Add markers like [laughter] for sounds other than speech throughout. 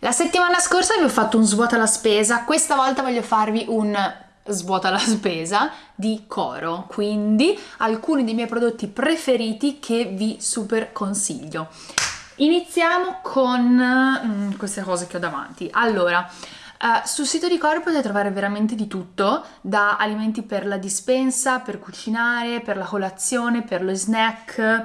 La settimana scorsa vi ho fatto un svuota la spesa, questa volta voglio farvi un svuota la spesa di Coro, quindi alcuni dei miei prodotti preferiti che vi super consiglio. Iniziamo con mm, queste cose che ho davanti. Allora, Uh, sul sito di Coro potete trovare veramente di tutto, da alimenti per la dispensa, per cucinare, per la colazione, per lo snack,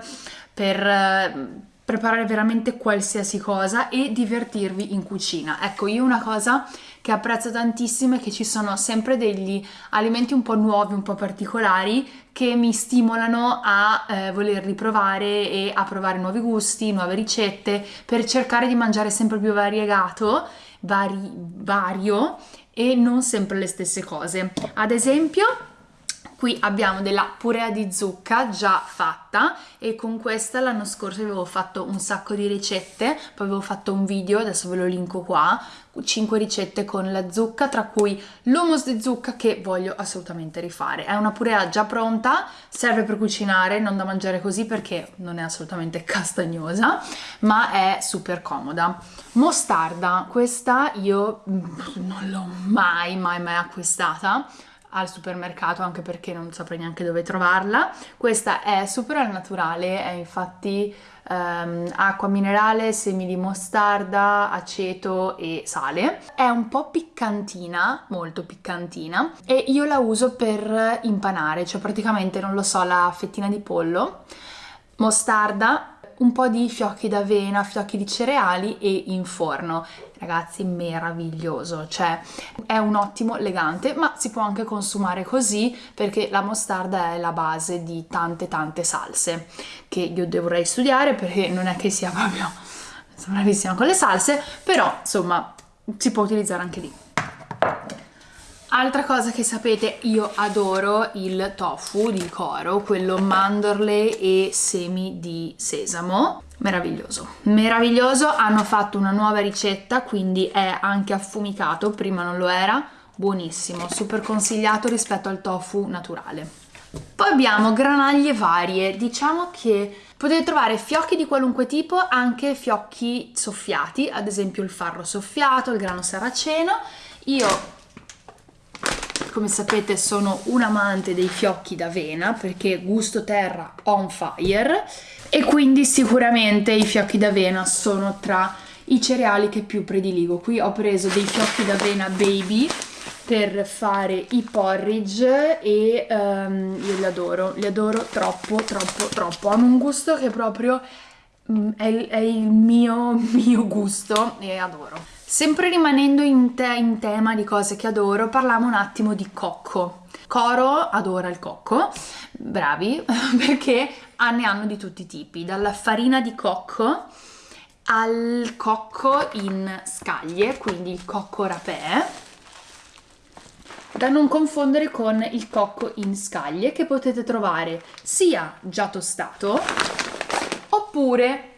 per uh, preparare veramente qualsiasi cosa e divertirvi in cucina. Ecco, io una cosa che apprezzo tantissimo è che ci sono sempre degli alimenti un po' nuovi, un po' particolari che mi stimolano a eh, volerli provare e a provare nuovi gusti, nuove ricette per cercare di mangiare sempre più variegato, vari, vario e non sempre le stesse cose. Ad esempio Qui abbiamo della purea di zucca già fatta e con questa l'anno scorso avevo fatto un sacco di ricette, poi avevo fatto un video, adesso ve lo linko qua, 5 ricette con la zucca, tra cui l'hummus di zucca che voglio assolutamente rifare. È una purea già pronta, serve per cucinare, non da mangiare così perché non è assolutamente castagnosa, ma è super comoda. Mostarda, questa io mm, non l'ho mai mai mai acquistata, al supermercato anche perché non saprei neanche dove trovarla. Questa è super al naturale, è infatti um, acqua minerale, semi di mostarda, aceto e sale. È un po' piccantina, molto piccantina e io la uso per impanare, cioè praticamente non lo so, la fettina di pollo, mostarda, un po' di fiocchi d'avena, fiocchi di cereali e in forno. Ragazzi, meraviglioso, cioè è un ottimo legante, ma si può anche consumare così perché la mostarda è la base di tante tante salse che io dovrei studiare perché non è che sia proprio bravissima con le salse, però insomma si può utilizzare anche lì. Altra cosa che sapete, io adoro il tofu di Coro, quello mandorle e semi di sesamo. Meraviglioso, meraviglioso, hanno fatto una nuova ricetta, quindi è anche affumicato, prima non lo era, buonissimo, super consigliato rispetto al tofu naturale. Poi abbiamo granaglie varie, diciamo che potete trovare fiocchi di qualunque tipo, anche fiocchi soffiati, ad esempio il farro soffiato, il grano saraceno. Io come sapete sono un amante dei fiocchi d'avena perché gusto terra on fire e quindi sicuramente i fiocchi d'avena sono tra i cereali che più prediligo. Qui ho preso dei fiocchi d'avena baby per fare i porridge e um, io li adoro, li adoro troppo troppo troppo, hanno un gusto che proprio è, è il mio, [laughs] mio gusto e adoro. Sempre rimanendo in, te in tema di cose che adoro, parliamo un attimo di cocco. Coro adora il cocco, bravi, [laughs] perché ne hanno di tutti i tipi, dalla farina di cocco al cocco in scaglie, quindi il cocco rapè, da non confondere con il cocco in scaglie che potete trovare sia già tostato oppure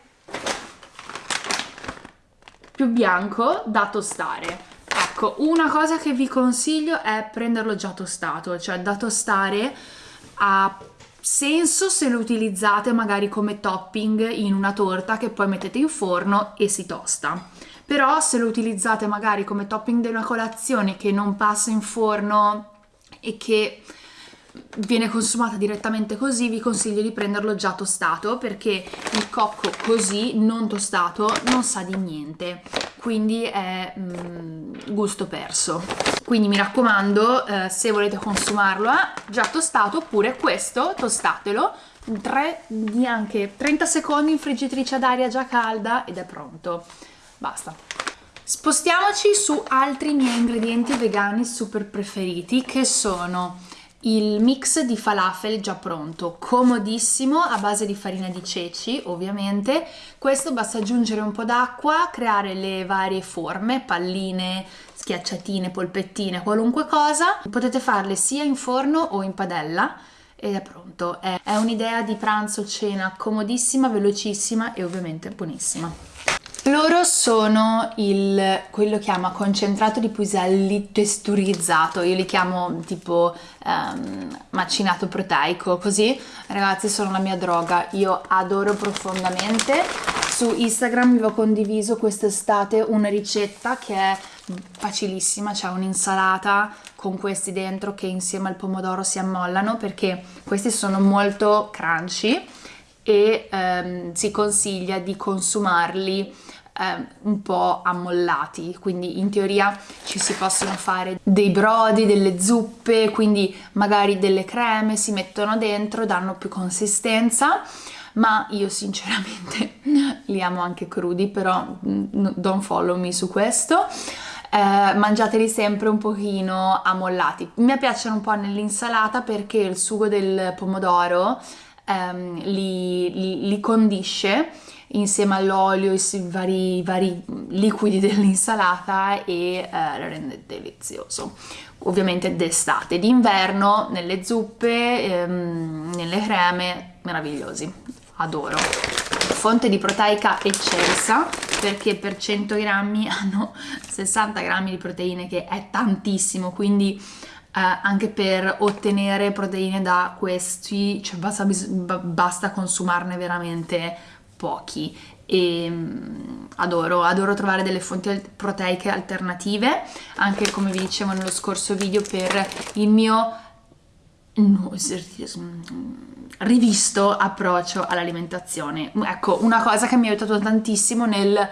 più bianco da tostare. Ecco, una cosa che vi consiglio è prenderlo già tostato, cioè da tostare ha senso se lo utilizzate magari come topping in una torta che poi mettete in forno e si tosta. Però se lo utilizzate magari come topping di una colazione che non passa in forno e che viene consumata direttamente così vi consiglio di prenderlo già tostato perché il cocco così non tostato non sa di niente. Quindi è mm, gusto perso. Quindi mi raccomando eh, se volete consumarlo eh, già tostato oppure questo tostatelo. 3, neanche 30 secondi in friggitrice ad aria già calda ed è pronto. Basta. Spostiamoci su altri miei ingredienti vegani super preferiti che sono il mix di falafel già pronto, comodissimo, a base di farina di ceci ovviamente. Questo basta aggiungere un po' d'acqua, creare le varie forme, palline, schiacciatine, polpettine, qualunque cosa. Potete farle sia in forno o in padella ed è pronto. È, è un'idea di pranzo, cena comodissima, velocissima e ovviamente buonissima. Loro sono il, quello chiama concentrato di piselli testurizzato, io li chiamo tipo um, macinato proteico, così ragazzi sono la mia droga, io adoro profondamente. Su Instagram vi ho condiviso quest'estate una ricetta che è facilissima, c'è un'insalata con questi dentro che insieme al pomodoro si ammollano perché questi sono molto crunchy e um, si consiglia di consumarli eh, un po' ammollati, quindi in teoria ci si possono fare dei brodi, delle zuppe, quindi magari delle creme si mettono dentro, danno più consistenza ma io sinceramente [laughs] li amo anche crudi, però mm, don't follow me su questo. Eh, mangiateli sempre un pochino ammollati. Mi piacciono un po' nell'insalata perché il sugo del pomodoro ehm, li, li, li condisce insieme all'olio, i vari, vari liquidi [laughs] dell'insalata e eh, lo rende delizioso. Ovviamente d'estate, d'inverno, nelle zuppe, ehm, nelle creme, meravigliosi, adoro. Fonte di proteica eccelsa perché per 100 grammi [laughs] hanno 60 grammi di proteine che è tantissimo, quindi anche per ottenere proteine da questi cioè basta, basta consumarne veramente pochi. E um, adoro, adoro trovare delle fonti proteiche alternative anche come vi dicevo nello scorso video per il mio rivisto approccio all'alimentazione. Ecco una cosa che mi ha aiutato tantissimo nel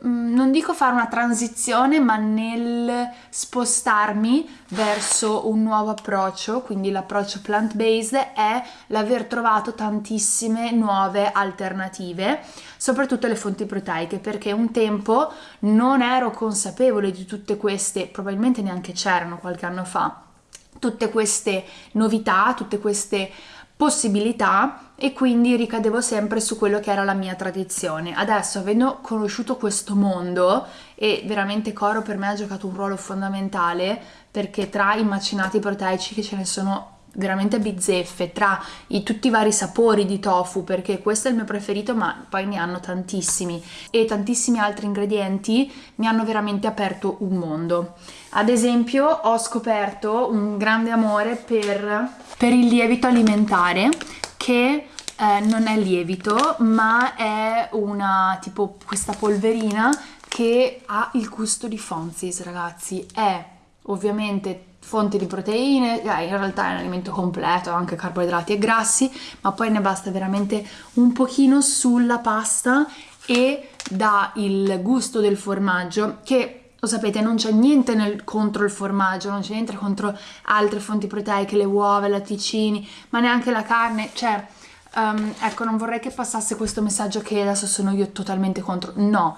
non dico fare una transizione, ma nel spostarmi verso un nuovo approccio, quindi l'approccio plant-based, è l'aver trovato tantissime nuove alternative, soprattutto le fonti proteiche, perché un tempo non ero consapevole di tutte queste, probabilmente neanche c'erano qualche anno fa, tutte queste novità, tutte queste possibilità e quindi ricadevo sempre su quello che era la mia tradizione. Adesso, avendo conosciuto questo mondo, e veramente Coro per me ha giocato un ruolo fondamentale perché tra i macinati proteici che ce ne sono veramente bizzeffe tra i, tutti i vari sapori di tofu perché questo è il mio preferito ma poi ne hanno tantissimi. E tantissimi altri ingredienti mi hanno veramente aperto un mondo. Ad esempio ho scoperto un grande amore per, per il lievito alimentare che eh, non è lievito ma è una tipo questa polverina che ha il gusto di Fonzis ragazzi. È ovviamente fonte di proteine, eh, in realtà è un alimento completo, anche carboidrati e grassi, ma poi ne basta veramente un pochino sulla pasta e dà il gusto del formaggio che lo sapete non c'è niente nel, contro il formaggio, non c'è niente contro altre fonti proteiche, le uova, i latticini, ma neanche la carne, cioè um, ecco non vorrei che passasse questo messaggio che adesso sono io totalmente contro, no,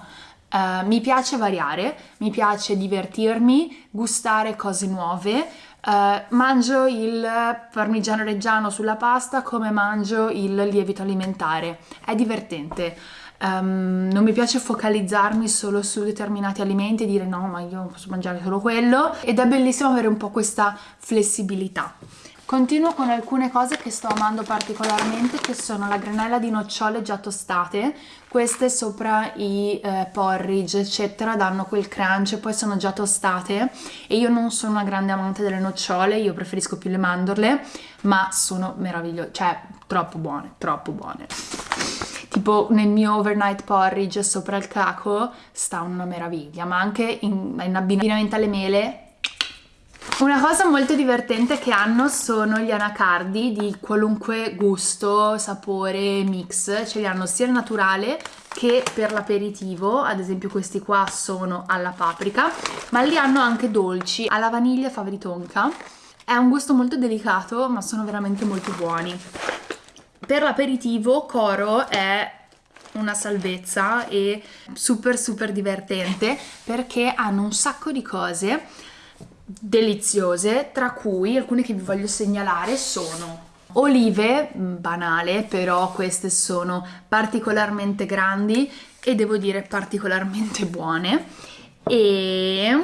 Uh, mi piace variare, mi piace divertirmi, gustare cose nuove. Uh, mangio il parmigiano reggiano sulla pasta come mangio il lievito alimentare. È divertente. Um, non mi piace focalizzarmi solo su determinati alimenti e dire no, ma io posso mangiare solo quello. Ed è bellissimo avere un po' questa flessibilità. Continuo con alcune cose che sto amando particolarmente che sono la granella di nocciole già tostate. Queste sopra i eh, porridge eccetera danno quel crunch poi sono già tostate. E io non sono una grande amante delle nocciole io preferisco più le mandorle ma sono meravigliose cioè troppo buone troppo buone. Tipo nel mio overnight porridge sopra il caco sta una meraviglia ma anche in, in abbinamento alle mele una cosa molto divertente che hanno sono gli anacardi di qualunque gusto, sapore, mix, ce li hanno sia il naturale che per l'aperitivo, ad esempio questi qua sono alla paprika, ma li hanno anche dolci, alla vaniglia e fava tonka. È un gusto molto delicato, ma sono veramente molto buoni. Per l'aperitivo Coro è una salvezza e super super divertente perché hanno un sacco di cose deliziose, tra cui alcune che vi voglio segnalare sono olive, mm, banale, però queste sono particolarmente grandi e devo dire particolarmente buone e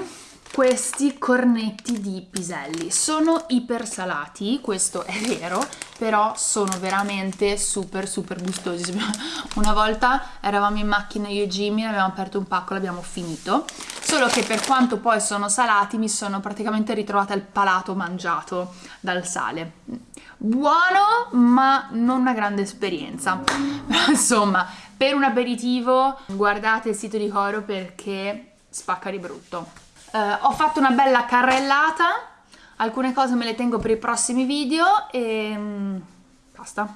questi cornetti di piselli. Sono ipersalati, questo è vero, però sono veramente super super gustosi. [laughs] Una volta eravamo in macchina io e Jimmy, abbiamo aperto un pacco, l'abbiamo finito. Solo che per quanto poi sono salati mi sono praticamente ritrovata il palato mangiato dal sale. Buono, ma non una grande esperienza. [laughs] Però insomma, per un aperitivo guardate il sito di Coro perché spacca di brutto. Uh, ho fatto una bella carrellata, alcune cose me le tengo per i prossimi video e um, basta.